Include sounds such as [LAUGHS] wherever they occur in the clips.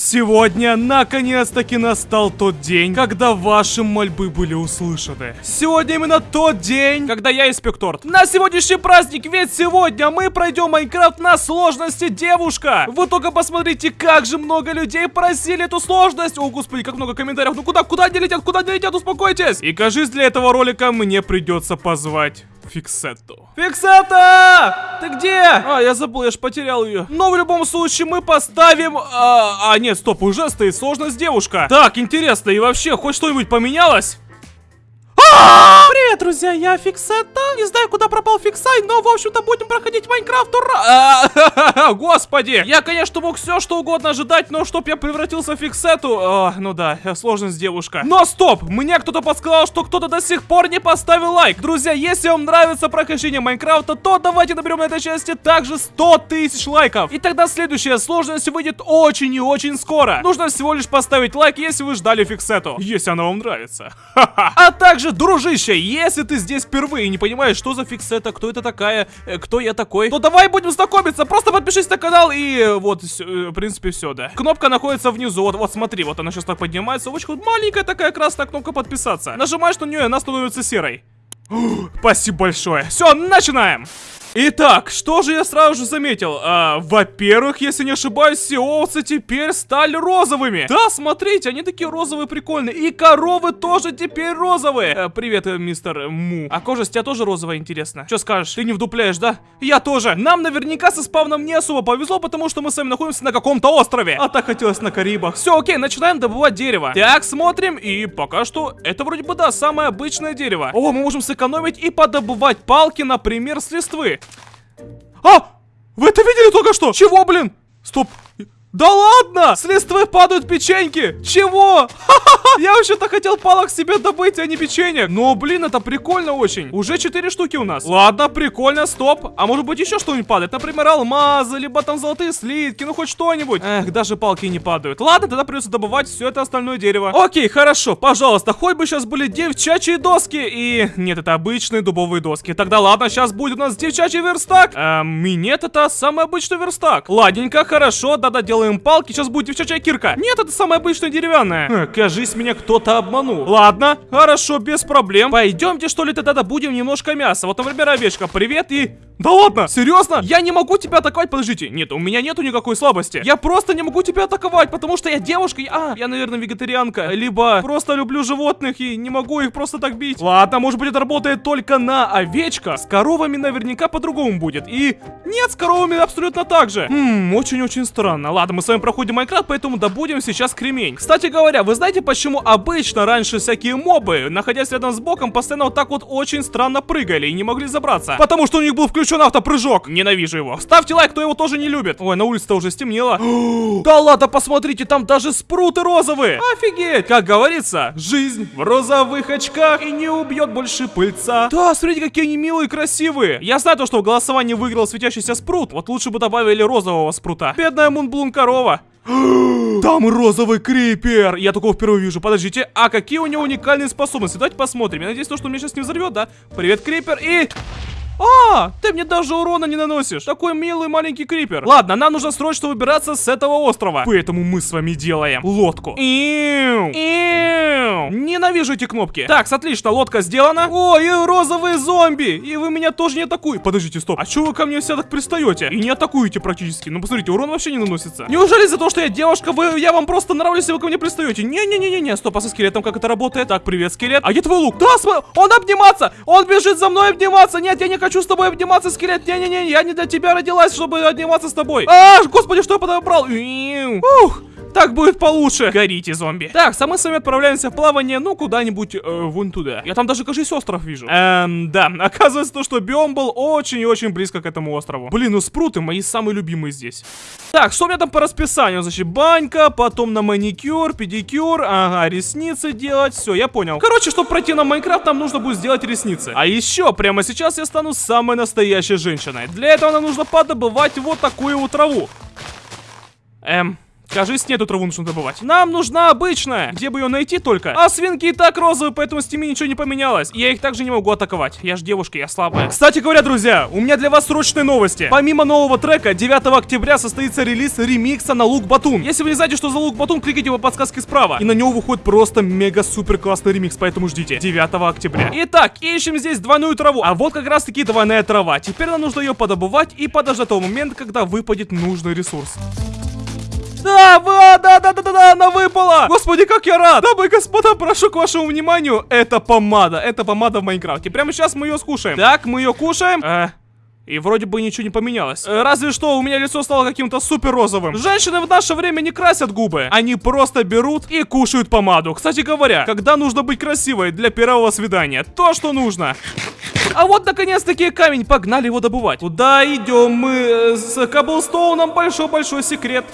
Сегодня, наконец-таки, настал тот день, когда ваши мольбы были услышаны. Сегодня именно тот день, когда я испек торт. На сегодняшний праздник, ведь сегодня мы пройдем Майнкрафт на сложности девушка. Вы только посмотрите, как же много людей просили эту сложность. О, господи, как много комментариев. Ну куда, куда они летят, куда они летят, успокойтесь. И кажись, для этого ролика мне придется позвать Фиксетту. Фиксетта! Ты где? А, я забыл, я ж потерял ее. Но в любом случае мы поставим... А, а нет, стоп, уже стоит сложность девушка. Так, интересно, и вообще, хоть что-нибудь поменялось? Привет, друзья, я Фиксетта. Не знаю, куда пропал Фиксай, но, в общем-то, будем проходить Майнкрафт, ура! [LAUGHS] Господи! Я, конечно, мог все, что угодно ожидать, но чтоб я превратился в Фиксету... а, Ну да, сложность девушка. Но стоп! Мне кто-то подсказал, что кто-то до сих пор не поставил лайк. Друзья, если вам нравится прохождение Майнкрафта, то давайте наберем на этой части также 100 тысяч лайков. И тогда следующая сложность выйдет очень и очень скоро. Нужно всего лишь поставить лайк, если вы ждали Фиксету. Если она вам нравится. [LAUGHS] А также, дружище, если ты здесь впервые и не понимаешь, что за фиксета, кто это такая, э, кто я такой, то давай будем знакомиться. Просто подпишись на канал и вот, э, в принципе, все, да. Кнопка находится внизу, вот, вот смотри, вот она сейчас так поднимается. Очень вот маленькая такая красная кнопка подписаться. Нажимаешь на нее, она становится серой. [GASPS] Спасибо большое. Все, начинаем. Итак, что же я сразу же заметил? А, Во-первых, если не ошибаюсь, все овцы теперь стали розовыми. Да, смотрите, они такие розовые прикольные. И коровы тоже теперь розовые. А, привет, э, мистер Му. А кожа с тебя тоже розовая, интересно. Что скажешь? Ты не вдупляешь, да? Я тоже. Нам наверняка со спавном не особо повезло, потому что мы с вами находимся на каком-то острове. А так хотелось на Карибах. Все, окей, начинаем добывать дерево. Так, смотрим, и пока что это вроде бы, да, самое обычное дерево. О, мы можем сэкономить и подобывать палки, например, с листвы. А! Вы это видели только что? Чего, блин? Стоп. Да ладно! С листвы падают печеньки! Чего? Ха-ха-ха! [LAUGHS] Я вообще-то хотел палок себе добыть, а не печенье. Но, блин, это прикольно очень. Уже 4 штуки у нас. Ладно, прикольно, стоп. А может быть еще что-нибудь падает? Например, алмазы, либо там золотые слитки, ну хоть что-нибудь. Эх, даже палки не падают. Ладно, тогда придется добывать все это остальное дерево. Окей, хорошо, пожалуйста, хоть бы сейчас были девчачьи доски и... Нет, это обычные дубовые доски. Тогда ладно, сейчас будет у нас девчачий верстак. Эм, нет, это самый обычный верстак. Ладненько, хорошо, да-да, делаем палки, сейчас будет девчачья кирка. Нет, это самая обычная деревянная. Э, кажись, меня кто-то обманул. Ладно, хорошо, без проблем. Пойдемте, что ли, тогда добудем немножко мяса. Вот, например, овечка, привет и... Да ладно, серьезно? Я не могу тебя атаковать, подождите. Нет, у меня нету никакой слабости. Я просто не могу тебя атаковать, потому что я девушка. Я... А, я, наверное, вегетарианка. Либо просто люблю животных и не могу их просто так бить. Ладно, может быть, это работает только на овечках. С коровами наверняка по-другому будет. И нет, с коровами абсолютно так же. Хм, очень-очень странно. Ладно, мы с вами проходим Майнкрафт, поэтому добудем сейчас кремень. Кстати говоря, вы знаете, почему обычно раньше всякие мобы, находясь рядом с боком, постоянно вот так вот очень странно прыгали и не могли забраться? Потому что у них был включен автопрыжок. Ненавижу его. Ставьте лайк, кто его тоже не любит. Ой, на улице-то уже стемнело. [GASPS] да ладно, посмотрите, там даже спруты розовые. Офигеть. Как говорится, жизнь в розовых очках и не убьет больше пыльца. Да, смотрите, какие они милые и красивые. Я знаю то, что в голосовании выиграл светящийся спрут. Вот лучше бы добавили розового спрута. Бедная Мунблун корова. [GASPS] Там розовый крипер! Я такого впервые вижу. Подождите, а какие у него уникальные способности? Давайте посмотрим. Я надеюсь, то, что меня сейчас не взорвет, да? Привет, крипер, и... А, ты мне даже урона не наносишь. Такой милый маленький крипер. Ладно, нам нужно срочно выбираться с этого острова. Поэтому мы с вами делаем лодку. Иу, иу. Ненавижу эти кнопки. Так, отлично, лодка сделана. О, и розовые зомби. И вы меня тоже не атакуете. Подождите, стоп. А чего вы ко мне все так пристаете? И не атакуете практически. Ну, посмотрите, урон вообще не наносится. Неужели за то, что я девушка, вы, я вам просто нравлюсь, и вы ко мне пристаете? Не-не-не-не-не, стоп, а со скелетом как это работает? Так, привет, скелет. А где твой лук? Да, см... он обниматься! Он бежит за мной обниматься! Нет, я не хочу с тобой обниматься, скелет! Не-не-не, я не для тебя родилась, чтобы обниматься с тобой! А, господи, что я подобрал? Ух! Так будет получше. Горите, зомби. Так, а мы с вами отправляемся в плавание, ну, куда-нибудь э, вон туда. Я там даже, кажется, остров вижу. Эм, да. [LAUGHS] Оказывается, то, что биом был очень и очень близко к этому острову. Блин, ну спруты мои самые любимые здесь. Так, что у меня там по расписанию? Значит, банька, потом на маникюр, педикюр, ага, ресницы делать. Все, я понял. Короче, чтобы пройти на Майнкрафт, нам нужно будет сделать ресницы. А еще, прямо сейчас я стану самой настоящей женщиной. Для этого нам нужно подобывать вот такую вот траву. Эм, Кажись, нету траву нужно добывать. Нам нужна обычная. Где бы ее найти только? А свинки и так розовые, поэтому с ними ничего не поменялось. Я их также не могу атаковать. Я же девушка, я слабая. Кстати говоря, друзья, у меня для вас срочные новости. Помимо нового трека, 9 октября состоится релиз ремикса на лук Батун. Если вы не знаете, что за лук Батун, кликайте по подсказке справа. И на него выходит просто мега-супер классный ремикс, поэтому ждите. 9 октября. Итак, ищем здесь двойную траву. А вот как раз таки двойная трава. Теперь нам нужно ее подобывать и подождать того момента, когда выпадет нужный ресурс. Да, да, да, да, да, да, да, она выпала! Господи, как я рад! Дамы и господа, прошу к вашему вниманию, это помада, это помада в Майнкрафте. Прямо сейчас мы ее скушаем. Так, мы ее кушаем. Э, и вроде бы ничего не поменялось. Э, разве что у меня лицо стало каким-то супер розовым. Женщины в наше время не красят губы. Они просто берут и кушают помаду. Кстати говоря, когда нужно быть красивой для первого свидания? То, что нужно. А вот наконец-таки камень, погнали его добывать. Куда идем мы э, с Каблстоуном? Большой-большой секрет.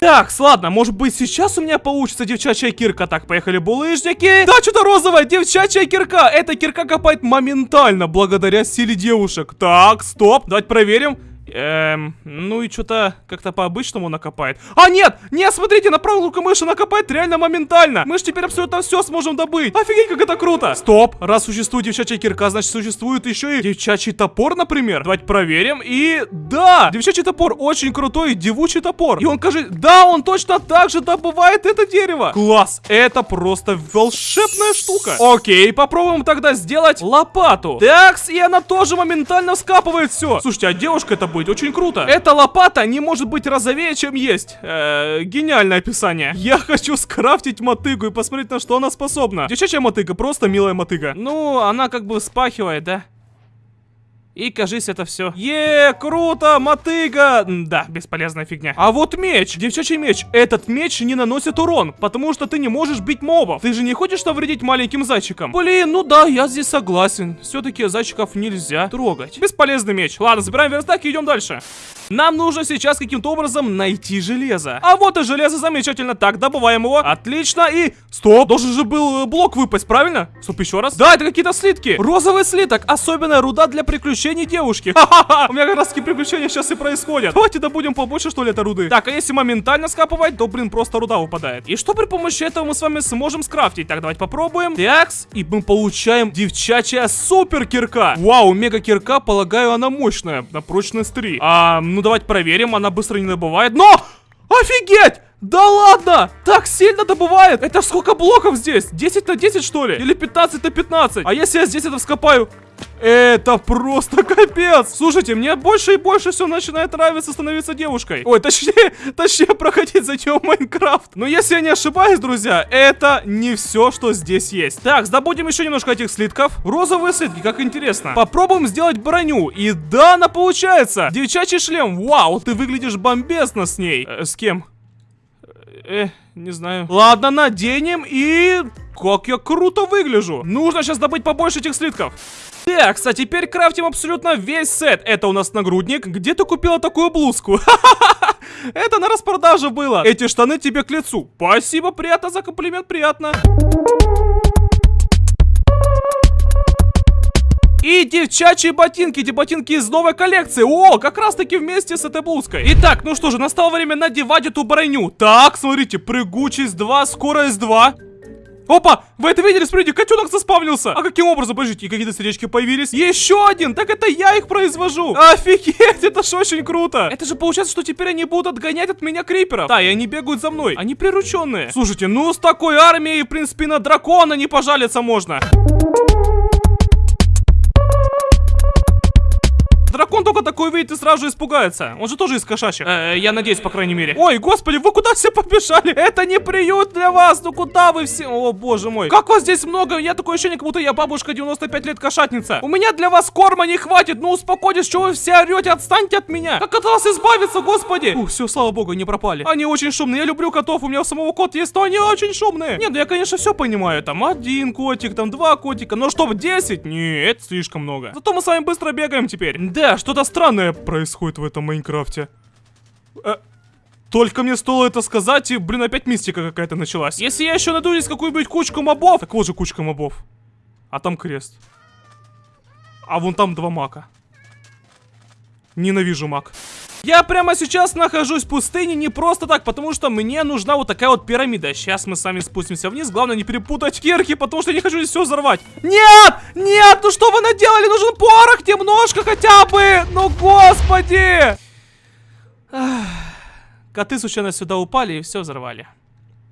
Так, ладно, может быть сейчас у меня получится девчачья кирка. Так, поехали, булыжники. Да, что-то розовое, девчачья кирка. Эта кирка копает моментально, благодаря силе девушек. Так, стоп, давайте проверим. Эм, ну и что-то как-то по-обычному накопает. А, нет! Нет, смотрите, на правую руку мыши накопает реально моментально. Мы же теперь абсолютно все сможем добыть. Офигеть, как это круто! Стоп, раз существует девчачья кирка, значит существует еще и девчачий топор, например. Давайте проверим. И да, девчачий топор очень крутой, девучий топор. И он, кажется, да, он точно так же добывает это дерево. Класс, это просто волшебная штука. Окей, попробуем тогда сделать лопату. Такс, и она тоже моментально скапывает все. Слушайте, а девушка это будет быть очень круто. Эта лопата не может быть розовее, чем есть. Э, гениальное описание. Я хочу скрафтить мотыгу и посмотреть, на что она способна. Девчачья мотыга, просто милая мотыга. Ну, она как бы спахивает, да? И, кажись, это все. Е, круто, мотыга! Да, бесполезная фигня. А вот меч, девчачий меч. Этот меч не наносит урон, потому что ты не можешь бить мобов. Ты же не хочешь навредить маленьким зайчикам? Блин, ну да, я здесь согласен. Все-таки зайчиков нельзя трогать. Бесполезный меч. Ладно, забираем верстак и идем дальше. Нам нужно сейчас каким-то образом найти железо. А вот и железо, замечательно. Так, добываем его. Отлично. И... Стоп, должен же был э, блок выпасть, правильно? Стоп, еще раз. Да, это какие-то слитки. Розовый слиток. Особенная руда для приключений девушки. [LAUGHS] Ха-ха-ха. У меня как раз таки приключения сейчас и происходят. Давайте добудем побольше, что ли, этой руды. Так, а если моментально скапывать, то, блин, просто руда выпадает. И что при помощи этого мы с вами сможем скрафтить? Так, давайте попробуем. Такс. И мы получаем девчачья супер кирка. Вау, мега кирка, полагаю, она мощная. На прочность 3. А, ну давайте проверим, она быстро не добывает. Но! Офигеть! Да ладно! Так сильно добывает! Это сколько блоков здесь? 10 на 10 что ли? Или 15 на 15? А если я здесь это вскопаю? Это просто капец! Слушайте, мне больше и больше все начинает нравиться становиться девушкой. Ой, точнее, [LAUGHS] точнее проходить за нее Майнкрафт. Но если я не ошибаюсь, друзья, это не все, что здесь есть. Так, добудем еще немножко этих слитков. Розовые слитки, как интересно. Попробуем сделать броню. И да, она получается. Девчачий шлем. Вау, ты выглядишь бомбезно с ней. Э, с кем? Э, не знаю. Ладно, наденем и... Как я круто выгляжу. Нужно сейчас добыть побольше этих слитков. Так, кстати, теперь крафтим абсолютно весь сет. Это у нас нагрудник. Где ты купила такую блузку? [LAUGHS] Это на распродаже было. Эти штаны тебе к лицу. Спасибо, приятно за комплимент, приятно. И девчачьи ботинки, эти ботинки из новой коллекции. О, как раз таки вместе с этой блузкой. Итак, ну что же, настало время надевать эту броню. Так, смотрите, прыгучесть 2, скорость 2. Опа! Вы это видели? Смотрите, котенок заспавнился. А каким образом? Подождите, какие-то сердечки появились. Еще один! Так это я их произвожу. Офигеть, это ж очень круто. Это же получается, что теперь они будут отгонять от меня криперов. Да, и они бегают за мной. Они прирученные. Слушайте, ну с такой армией, в принципе, на дракона не пожалиться можно. Дракон только такой видит и сразу же испугается. Он же тоже из кошачьих. Э, я надеюсь, по крайней мере. Ой, господи, вы куда все побежали? Это не приют для вас. Ну куда вы все? О, боже мой. Как вас здесь много? Я такое ощущение, как будто я бабушка 95 лет кошатница. У меня для вас корма не хватит. Ну успокойтесь, что вы все орете? Отстаньте от меня. Как от вас избавиться, господи? Ух, все, слава богу, не пропали. Они очень шумные. Я люблю котов. У меня у самого кот есть, но они очень шумные. Нет, ну я, конечно, все понимаю. Там один котик, там два котика. Но чтобы 10? Нет, слишком много. Зато мы с вами быстро бегаем теперь. Да, что-то странное происходит в этом Майнкрафте. Э, только мне стоило это сказать, и, блин, опять мистика какая-то началась. Если я еще найду здесь какую-нибудь кучку мобов... Так вот же кучка мобов. А там крест. А вон там два мака. Ненавижу мак. Я прямо сейчас нахожусь в пустыне не просто так, потому что мне нужна вот такая вот пирамида. Сейчас мы с вами спустимся вниз. Главное не перепутать кирки, потому что я не хочу здесь все взорвать. Нет! Нет! Ну что вы наделали? Нужен порох немножко хотя бы! Ну господи! Коты случайно сюда упали и все взорвали.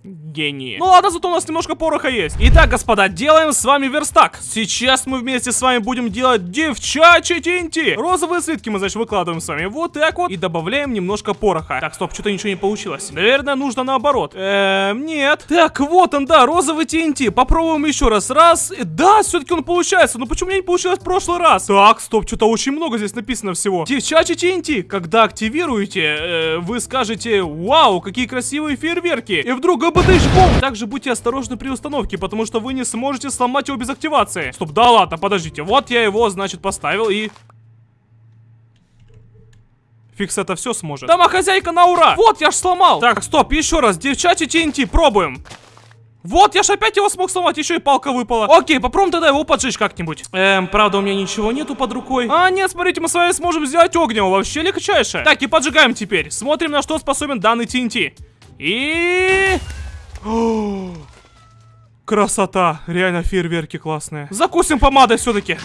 Гении. Ну ладно, зато у нас немножко пороха есть. Итак, господа, делаем с вами верстак. Сейчас мы вместе с вами будем делать девчачьи тинти. Розовые слитки мы, значит, выкладываем с вами вот так вот. И добавляем немножко пороха. Так, стоп, что-то ничего не получилось. Наверное, нужно наоборот. Эм, нет. Так, вот он, да, розовый TNT. Попробуем еще раз. Раз. Да, все-таки он получается. Но почему у меня не получилось в прошлый раз? Так, стоп, что-то очень много здесь написано всего. Девчачьи TNT. Когда активируете, э, вы скажете, вау, какие красивые фейерверки. И вдруг БДШ-бомб! Также будьте осторожны при установке, потому что вы не сможете сломать его без активации. Стоп, да ладно, подождите. Вот я его, значит, поставил и... Фикс это все сможет. Домохозяйка на ура! Вот, я ж сломал! Так, стоп, еще раз. Девчачий TNT, пробуем. Вот, я ж опять его смог сломать, еще и палка выпала. Окей, попробуем тогда его поджечь как-нибудь. Эм, правда, у меня ничего нету под рукой. А, нет, смотрите, мы с вами сможем сделать огнево, вообще легчайше. Так, и поджигаем теперь. Смотрим, на что способен данный TNT. И... Красота, реально фейерверки классные. Закусим помадой все-таки.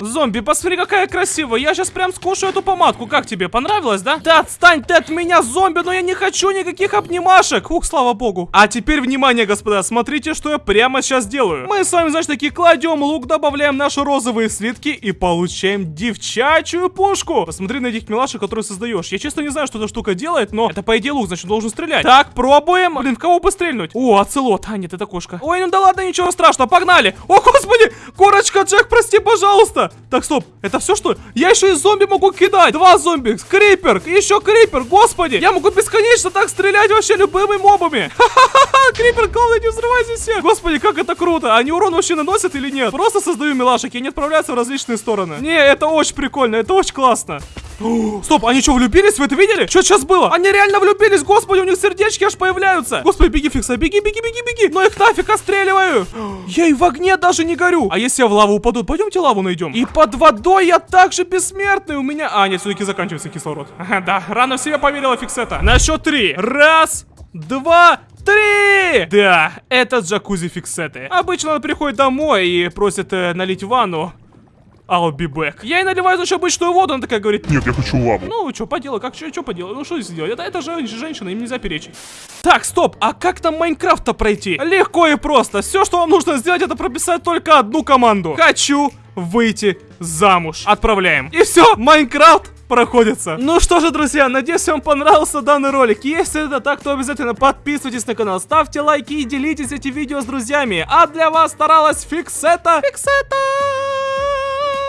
Зомби, посмотри, какая красивая. Я сейчас прям скушаю эту помадку. Как тебе, понравилось, да? Да отстань ты от меня, зомби, но я не хочу никаких обнимашек. Ух, слава богу. А теперь, внимание, господа, смотрите, что я прямо сейчас делаю. Мы с вами, значит, таки кладем лук, добавляем наши розовые слитки и получаем девчачью пушку. Посмотри на этих милашек, которые создаешь. Я честно не знаю, что эта штука делает, но это, по идее, лук, значит, должен стрелять. Так, пробуем. Блин, в кого стрельнуть? О, оцелот. А, нет, это кошка. Ой, ну да ладно, ничего страшного, погнали. О, господи, корочка, Джек, прости, пожалуйста. Так, стоп, это все что? Я еще и зомби могу кидать. Два зомби, крипер, еще крипер, господи. Я могу бесконечно так стрелять вообще любыми мобами. [LAUGHS] Ха-ха-ха, крипер, главное не взрывайся все. Господи, как это круто. Они урон вообще наносят или нет? Просто создаю милашек, и они отправляются в различные стороны. Не, это очень прикольно, это очень классно. [GASPS] Стоп, они что, влюбились? Вы это видели? Что сейчас было? Они реально влюбились, господи, у них сердечки аж появляются. Господи, беги, Фикса, беги, беги, беги, беги. Но их нафиг отстреливаю. [GASPS] Я и в огне даже не горю. А если я в лаву упаду? Пойдемте лаву найдем. И под водой я также бессмертный. У меня... А, нет, все-таки заканчивается кислород. [LAUGHS] Да, рано в себя поверила Фиксета. На счет три. Раз, два, Три! Да, это джакузи фиксеты. Обычно он приходит домой и просит э, налить ванну. I'll be back. Я ей наливаю, значит, обычную воду, она такая говорит... Нет, я хочу лаву. Ну, что поделать, как, что поделать, ну, что сделать? Это, это же женщина, им нельзя перечить. Так, стоп, а как там Майнкрафт-то пройти? Легко и просто. Все, что вам нужно сделать, это прописать только одну команду. Хочу выйти замуж. Отправляем. И все, Майнкрафт проходится. Ну что же, друзья, надеюсь, вам понравился данный ролик. Если это так, то обязательно подписывайтесь на канал, ставьте лайки и делитесь этим видео с друзьями. А для вас старалась Фиксета. Фиксета!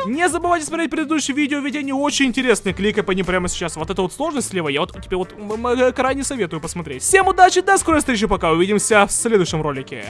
Не забывайте смотреть предыдущие видео, ведь они очень интересные. Кликай по ним прямо сейчас. Вот это вот сложность слева, я вот тебе вот крайне советую посмотреть. Всем удачи, до скорой встречи, пока увидимся в следующем ролике.